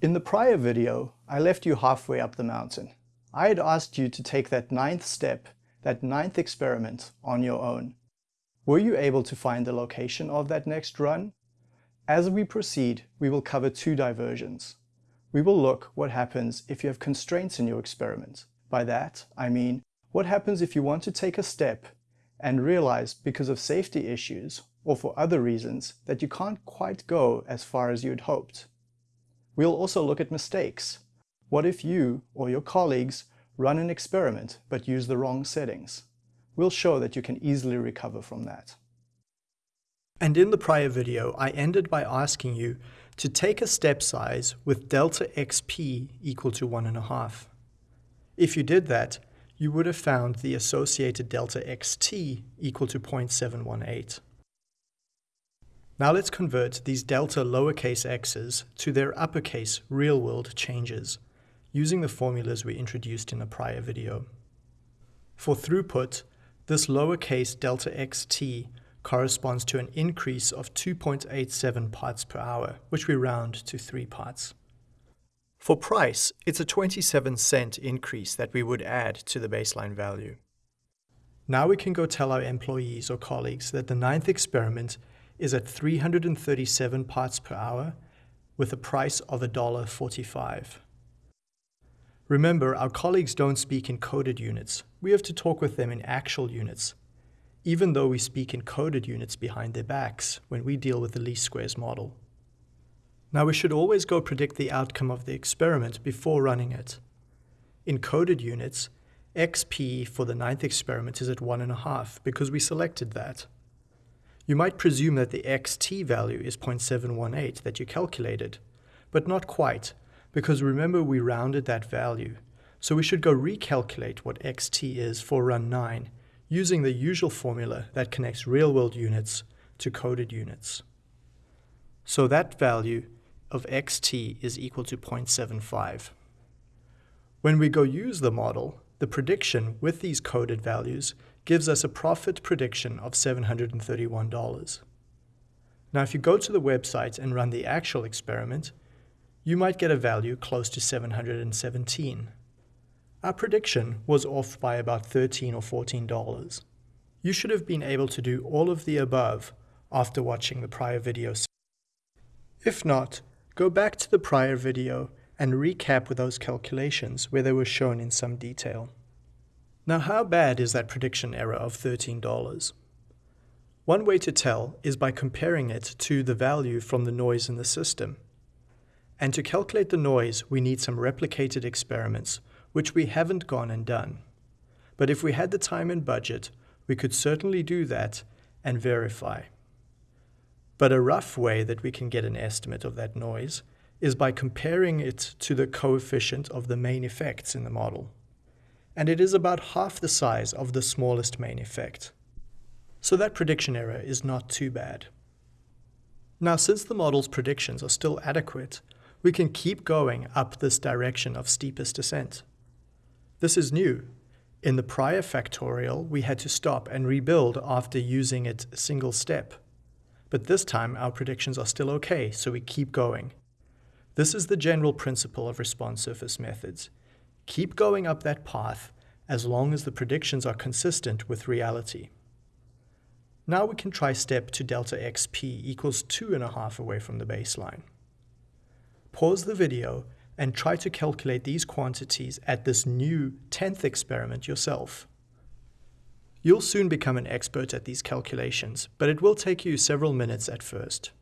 In the prior video, I left you halfway up the mountain. I had asked you to take that ninth step, that ninth experiment, on your own. Were you able to find the location of that next run? As we proceed, we will cover two diversions. We will look what happens if you have constraints in your experiment. By that, I mean, what happens if you want to take a step and realize because of safety issues or for other reasons that you can't quite go as far as you'd hoped. We'll also look at mistakes. What if you or your colleagues run an experiment but use the wrong settings? We'll show that you can easily recover from that. And in the prior video, I ended by asking you to take a step size with delta xp equal to 1.5. If you did that, you would have found the associated delta xt equal to 0.718. Now let's convert these delta lowercase x's to their uppercase real-world changes, using the formulas we introduced in a prior video. For throughput, this lowercase delta xt corresponds to an increase of 2.87 parts per hour, which we round to 3 parts. For price, it's a 27 cent increase that we would add to the baseline value. Now we can go tell our employees or colleagues that the ninth experiment is at 337 parts per hour with a price of $1.45. Remember, our colleagues don't speak in coded units. We have to talk with them in actual units, even though we speak in coded units behind their backs when we deal with the least squares model. Now we should always go predict the outcome of the experiment before running it. In coded units, xp for the ninth experiment is at 1.5 because we selected that. You might presume that the xt value is 0.718 that you calculated, but not quite, because remember we rounded that value. So we should go recalculate what xt is for run 9 using the usual formula that connects real-world units to coded units. So that value of xt is equal to 0.75. When we go use the model, the prediction with these coded values gives us a profit prediction of $731. Now, if you go to the website and run the actual experiment, you might get a value close to 717. Our prediction was off by about 13 or $14. You should have been able to do all of the above after watching the prior video. If not, go back to the prior video and recap with those calculations where they were shown in some detail. Now how bad is that prediction error of $13? One way to tell is by comparing it to the value from the noise in the system. And to calculate the noise, we need some replicated experiments, which we haven't gone and done. But if we had the time and budget, we could certainly do that and verify. But a rough way that we can get an estimate of that noise is by comparing it to the coefficient of the main effects in the model and it is about half the size of the smallest main effect. So that prediction error is not too bad. Now since the model's predictions are still adequate, we can keep going up this direction of steepest descent. This is new. In the prior factorial, we had to stop and rebuild after using it single step. But this time our predictions are still okay, so we keep going. This is the general principle of response surface methods. Keep going up that path as long as the predictions are consistent with reality. Now we can try step to delta xp equals 2.5 away from the baseline. Pause the video and try to calculate these quantities at this new 10th experiment yourself. You'll soon become an expert at these calculations, but it will take you several minutes at first.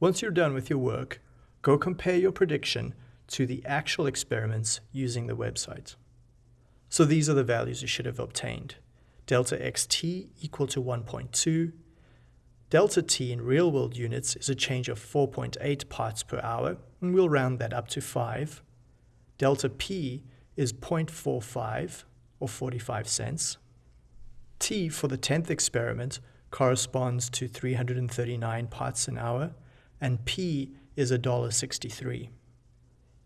Once you're done with your work, go compare your prediction to the actual experiments using the website. So these are the values you should have obtained. Delta xt equal to 1.2. Delta t in real-world units is a change of 4.8 parts per hour, and we'll round that up to 5. Delta p is 0.45, or 45 cents. t for the 10th experiment corresponds to 339 parts an hour, and p is $1.63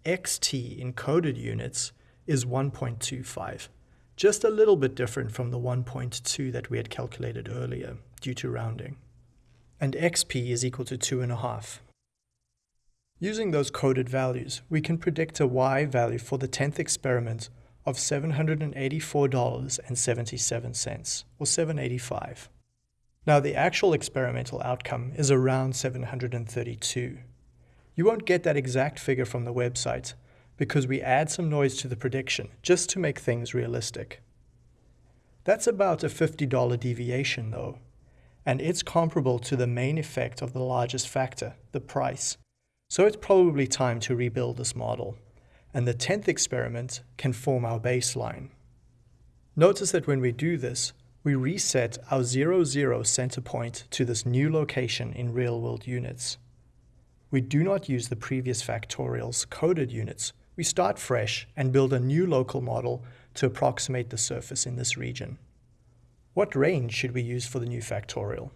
xt in coded units is 1.25, just a little bit different from the 1.2 that we had calculated earlier due to rounding. And xp is equal to 2.5. Using those coded values, we can predict a y value for the 10th experiment of $784.77, or 785. Now the actual experimental outcome is around 732. You won't get that exact figure from the website because we add some noise to the prediction just to make things realistic. That's about a $50 deviation though, and it's comparable to the main effect of the largest factor, the price. So it's probably time to rebuild this model, and the 10th experiment can form our baseline. Notice that when we do this, we reset our 0, 0 center point to this new location in real-world units. We do not use the previous factorial's coded units. We start fresh and build a new local model to approximate the surface in this region. What range should we use for the new factorial?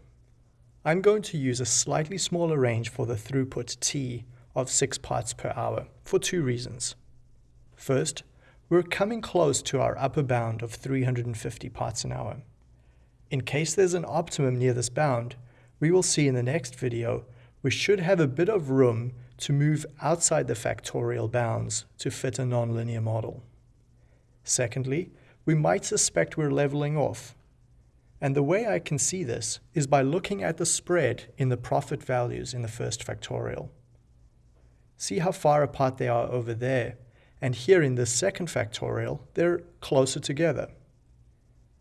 I'm going to use a slightly smaller range for the throughput t of 6 parts per hour for two reasons. First, we're coming close to our upper bound of 350 parts an hour. In case there's an optimum near this bound, we will see in the next video we should have a bit of room to move outside the factorial bounds to fit a nonlinear model. Secondly, we might suspect we're leveling off and the way I can see this is by looking at the spread in the profit values in the first factorial. See how far apart they are over there, and here in the second factorial, they're closer together.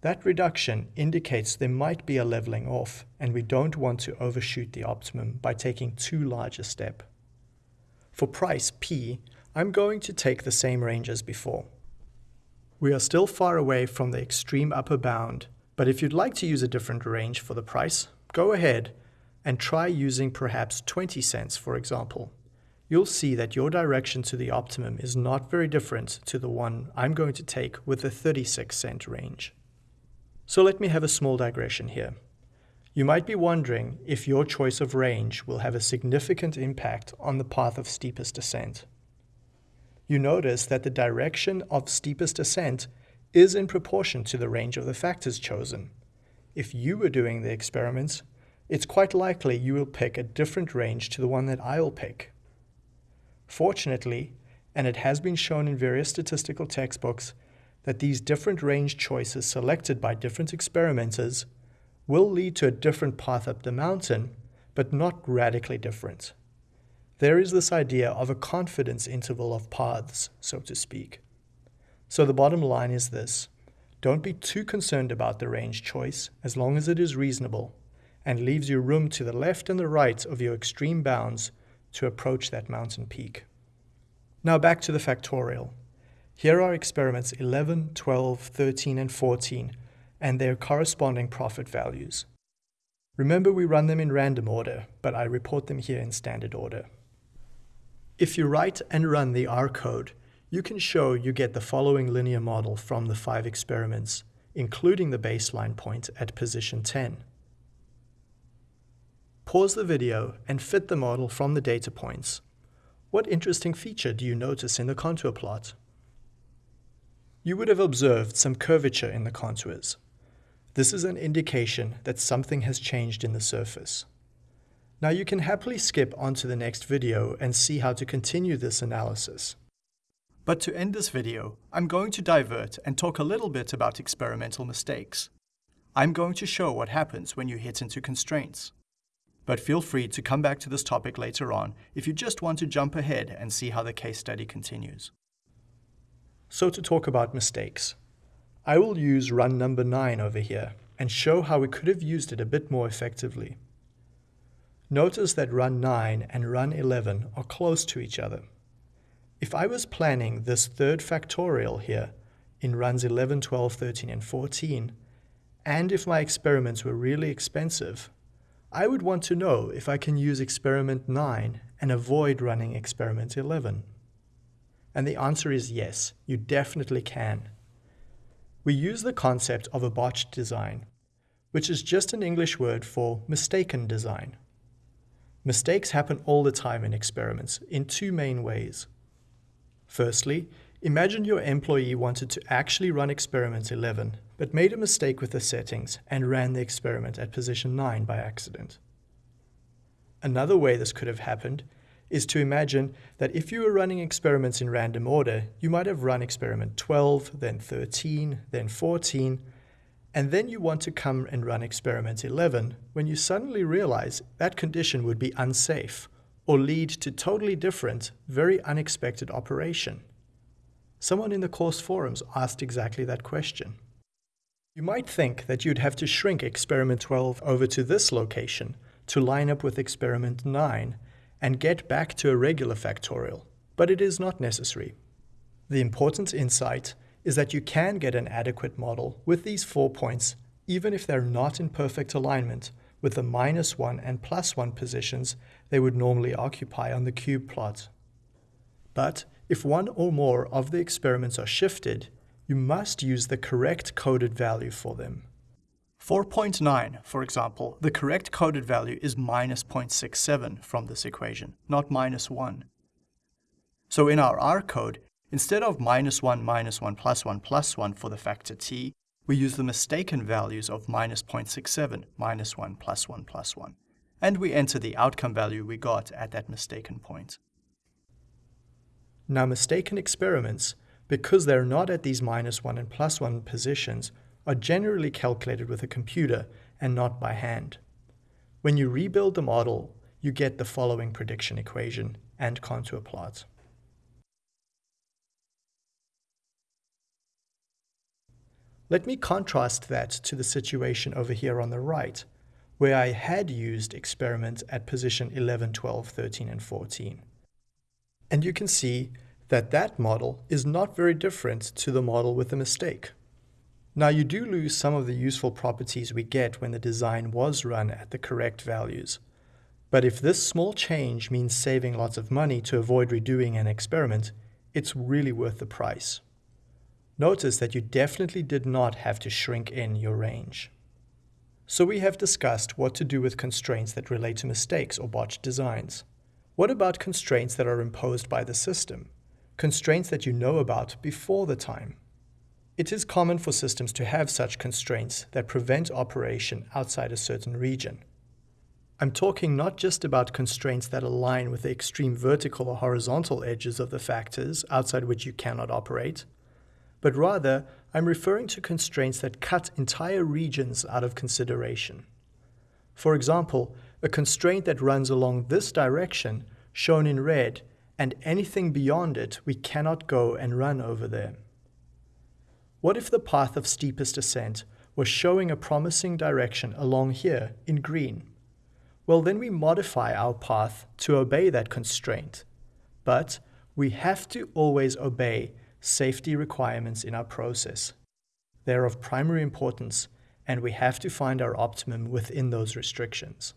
That reduction indicates there might be a leveling off, and we don't want to overshoot the optimum by taking too large a step. For price P, I'm going to take the same range as before. We are still far away from the extreme upper bound, but if you'd like to use a different range for the price, go ahead and try using perhaps 20 cents, for example. You'll see that your direction to the optimum is not very different to the one I'm going to take with the 36 cent range. So let me have a small digression here. You might be wondering if your choice of range will have a significant impact on the path of steepest descent. You notice that the direction of steepest descent is in proportion to the range of the factors chosen. If you were doing the experiments, it's quite likely you will pick a different range to the one that I'll pick. Fortunately, and it has been shown in various statistical textbooks, that these different range choices selected by different experimenters will lead to a different path up the mountain, but not radically different. There is this idea of a confidence interval of paths, so to speak. So the bottom line is this. Don't be too concerned about the range choice as long as it is reasonable and leaves you room to the left and the right of your extreme bounds to approach that mountain peak. Now back to the factorial. Here are experiments 11, 12, 13, and 14 and their corresponding profit values. Remember we run them in random order, but I report them here in standard order. If you write and run the R code, you can show you get the following linear model from the five experiments, including the baseline point at position 10. Pause the video and fit the model from the data points. What interesting feature do you notice in the contour plot? You would have observed some curvature in the contours. This is an indication that something has changed in the surface. Now you can happily skip onto the next video and see how to continue this analysis. But to end this video, I'm going to divert and talk a little bit about experimental mistakes. I'm going to show what happens when you hit into constraints. But feel free to come back to this topic later on if you just want to jump ahead and see how the case study continues. So to talk about mistakes, I will use run number 9 over here and show how we could have used it a bit more effectively. Notice that run 9 and run 11 are close to each other. If I was planning this third factorial here in runs 11, 12, 13, and 14, and if my experiments were really expensive, I would want to know if I can use experiment 9 and avoid running experiment 11. And the answer is yes, you definitely can. We use the concept of a botched design, which is just an English word for mistaken design. Mistakes happen all the time in experiments in two main ways. Firstly, imagine your employee wanted to actually run experiment 11, but made a mistake with the settings and ran the experiment at position 9 by accident. Another way this could have happened is to imagine that if you were running experiments in random order, you might have run experiment 12, then 13, then 14, and then you want to come and run experiment 11 when you suddenly realize that condition would be unsafe or lead to totally different, very unexpected operation. Someone in the course forums asked exactly that question. You might think that you'd have to shrink experiment 12 over to this location to line up with experiment 9 and get back to a regular factorial, but it is not necessary. The important insight is that you can get an adequate model with these four points even if they're not in perfect alignment with the minus 1 and plus 1 positions they would normally occupy on the cube plot. But if one or more of the experiments are shifted, you must use the correct coded value for them. 4.9, for example, the correct coded value is minus 0.67 from this equation, not minus 1. So in our R code, instead of minus 1, minus 1, plus 1, plus 1 for the factor t, we use the mistaken values of minus 0.67, minus 1, plus 1, plus 1. And we enter the outcome value we got at that mistaken point. Now mistaken experiments, because they're not at these minus 1 and plus 1 positions, are generally calculated with a computer and not by hand. When you rebuild the model, you get the following prediction equation and contour plot. Let me contrast that to the situation over here on the right, where I had used experiment at position 11, 12, 13, and 14. And you can see that that model is not very different to the model with the mistake. Now you do lose some of the useful properties we get when the design was run at the correct values. But if this small change means saving lots of money to avoid redoing an experiment, it's really worth the price. Notice that you definitely did not have to shrink in your range. So we have discussed what to do with constraints that relate to mistakes or botched designs. What about constraints that are imposed by the system? Constraints that you know about before the time. It is common for systems to have such constraints that prevent operation outside a certain region. I'm talking not just about constraints that align with the extreme vertical or horizontal edges of the factors outside which you cannot operate, but rather I'm referring to constraints that cut entire regions out of consideration. For example, a constraint that runs along this direction, shown in red, and anything beyond it we cannot go and run over there. What if the path of steepest ascent was showing a promising direction along here in green? Well, then we modify our path to obey that constraint. But we have to always obey safety requirements in our process. They're of primary importance, and we have to find our optimum within those restrictions.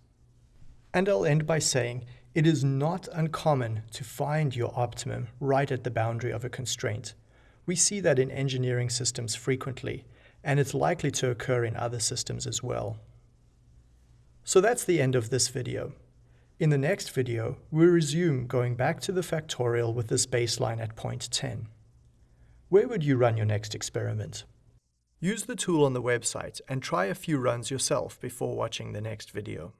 And I'll end by saying it is not uncommon to find your optimum right at the boundary of a constraint we see that in engineering systems frequently, and it's likely to occur in other systems as well. So that's the end of this video. In the next video, we'll resume going back to the factorial with this baseline at point 10. Where would you run your next experiment? Use the tool on the website and try a few runs yourself before watching the next video.